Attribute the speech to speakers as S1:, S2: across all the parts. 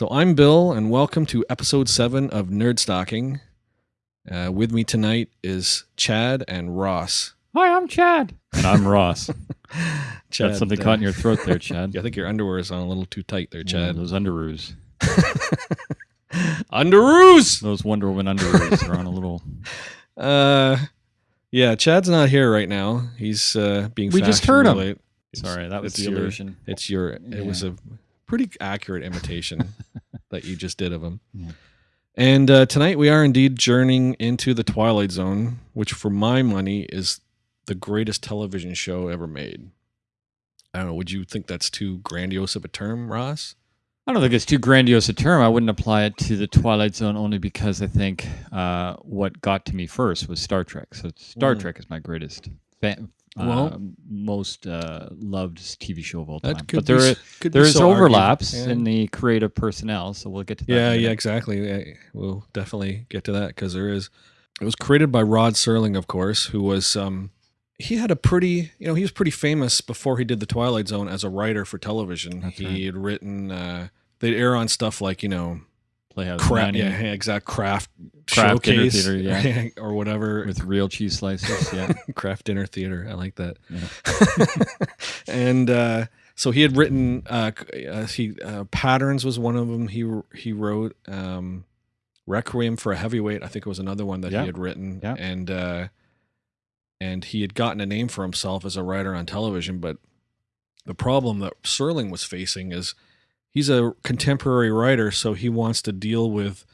S1: So I'm Bill, and welcome to episode seven of Nerd Stocking. Uh, with me tonight is Chad and Ross.
S2: Hi, I'm Chad. And I'm Ross.
S1: Chad,
S2: Got something
S1: uh,
S2: caught in your throat there, Chad.
S1: I think your underwear is on a little too tight there,
S2: Yeah,
S1: Chad.
S2: those underoos.
S1: Underoos.
S2: Those Wonder Woman underoos are on a little.
S1: Uh, yeah, Chad's not here right now. He's uh, being.
S2: We just heard him.
S1: late.
S2: Sorry, that was
S1: it's
S2: the
S1: your-
S2: illusion.
S1: It's your. It was a pretty accurate imitation that you just did of him.
S2: Yeah.
S1: And uh, tonight we are indeed journeying into the Twilight Zone, which, for my money, is the greatest television show ever made. I don't know. Would you think that's too grandiose of a term, Ross?
S2: I don't think it's too grandiose a term. I wouldn't apply it to the Twilight Zone only because I think uh, what got to me first was Star Trek. So Star
S1: Mm.
S2: Trek is my greatest, uh,
S1: Well-
S2: most uh, loved TV show of all time. But there,
S1: be,
S2: i-
S1: s- could be
S2: there is
S1: so
S2: overlaps
S1: Yeah.
S2: in the creative personnel, so we'll get to that.
S1: Yeah, yeah, exactly. We'll definitely get to that because there is. It was created by Rod Serling, of course, who was um he had a pretty you know he was pretty famous before he did the Twilight Zone as a writer for television.
S2: That's
S1: he
S2: right.
S1: had written uh they'd air on stuff like you know
S2: Playhouse
S1: Kraft
S2: 90
S1: yeah exact Kraft,
S2: Kraft dinner
S1: showcase
S2: theater, yeah.
S1: or whatever
S2: with real cheese slices. Yeah.
S1: Kraft dinner theater. I like that.
S2: Yeah.
S1: and uh, so he had written. Uh, uh, he uh, patterns was one of them. He he wrote um, Requiem for a Heavyweight. I think it was another one that
S2: Yeah.
S1: he had written.
S2: Yeah.
S1: And uh, and he had gotten a name for himself as a writer on television. But the problem that Serling was facing is he's a contemporary writer, so he wants to deal with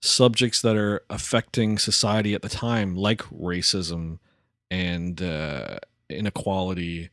S1: subjects that are affecting society at the time, like racism and uh, inequality,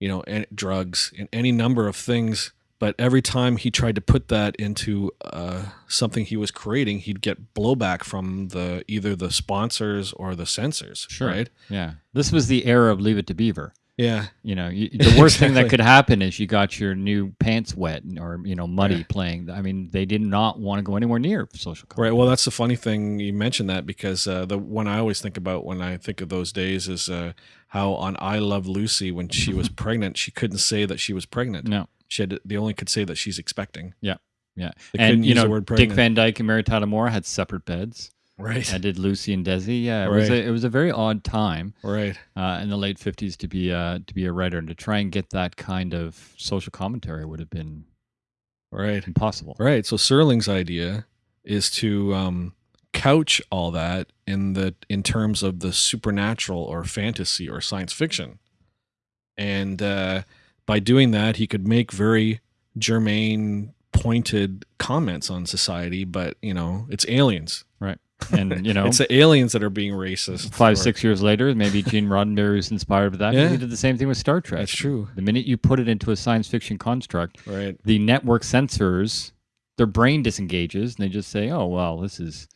S1: you know, and drugs and any number of things. But every time he tried to put that into uh, something he was creating, he'd get blowback from the either the sponsors or the censors.
S2: Sure.
S1: Right?
S2: Yeah. This was the era of Leave It to Beaver.
S1: Yeah.
S2: You know, you, the worst thing that could happen is you got your new pants wet or, you know, muddy
S1: Yeah.
S2: playing. I mean, they did not want to go anywhere near social
S1: Right. Well, that's the funny thing you mentioned that because uh, the one I always think about when I think of those days is uh, how on I Love Lucy when she was pregnant, she couldn't say that she was pregnant.
S2: No.
S1: She had to, they only could say that she's expecting.
S2: Yeah. Yeah.
S1: They
S2: And, you know, Dick. Van Dyke and Mary Tyler Moore had separate beds.
S1: Right.
S2: I did Lucy and Desi. Yeah. It, was,
S1: Right.
S2: a, it was a very odd time
S1: Right.
S2: uh, in the late 50s to be, uh, to be a writer and to try and get that kind of social commentary would have been
S1: Right.
S2: impossible.
S1: Right. So Serling's idea is to um, couch all that in the in terms of the supernatural or fantasy or science fiction, and uh, by doing that, he could make very germane, pointed comments on society. But you know, it's aliens.
S2: And, you know,
S1: it's the aliens that are being racist.
S2: five
S1: or-
S2: six years later maybe gene roddenberry was inspired by that
S1: Yeah.
S2: he did the same thing with star trek
S1: That's true.
S2: the minute you put it into a science fiction construct
S1: Right.
S2: the network censors their brain disengages and they just say oh well this is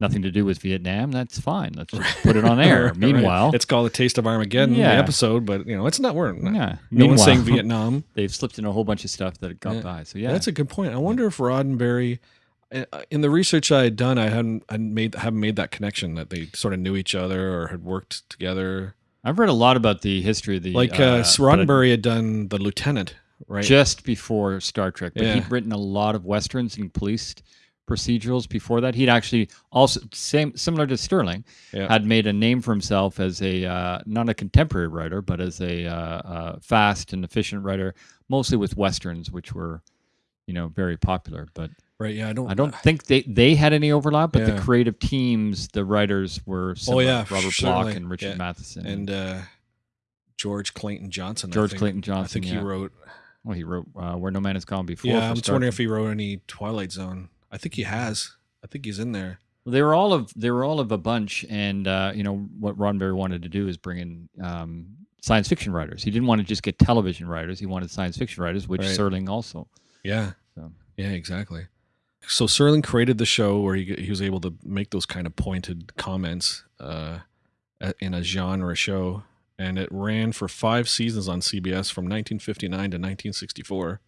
S2: nothing to do with vietnam that's fine let's just put it on air
S1: Right.
S2: meanwhile
S1: it's called a taste of Armageddon.
S2: Yeah.
S1: The episode, but you know, it's not. We're not,
S2: yeah
S1: no one's saying Vietnam.
S2: they've slipped in a whole bunch of stuff that got
S1: Yeah.
S2: by so yeah
S1: That's a good point. I wonder if Roddenberry, in the research I had done, I hadn't I made haven't made that connection that they sort of knew each other or had worked together.
S2: i've read a lot about the history of the
S1: Like uh,
S2: I-
S1: Roddenberry had done the Lieutenant, right?
S2: just before Star Trek. But
S1: Yeah.
S2: he'd written a lot of westerns and police procedurals before that. He'd actually also same similar to Serling
S1: Yeah.
S2: had made a name for himself as a uh, not a contemporary writer, but as a uh, uh, fast and efficient writer, mostly with westerns, which were you know very popular. But
S1: right. Yeah. I don't.
S2: I don't think they they had any overlap. But
S1: Yeah.
S2: the creative teams, the writers were similar.
S1: yeah,
S2: Robert
S1: certainly.
S2: Bloch and Richard
S1: Yeah.
S2: Matheson
S1: And uh, George Clayton Johnson.
S2: George
S1: think-
S2: Clayton
S1: I
S2: Johnson.
S1: think he
S2: yeah.
S1: wondering
S2: Well, he wrote uh, Where No Man Has Gone Before.
S1: Yeah, I'm just wondering if he wrote any Twilight Zone. I think he has. I think he's in there.
S2: Well, they were all of they were all of a bunch, and uh, you know what Roddenberry wanted to do is bring in um, science fiction writers. He didn't want to just get television writers; he wanted science fiction writers, which
S1: Right.
S2: Serling also.
S1: Yeah.
S2: So.
S1: Yeah, exactly. So Serling created the show where he, he was able to make those kind of pointed comments uh, in a genre show, and it ran for five seasons on CBS from 1959 to 1964.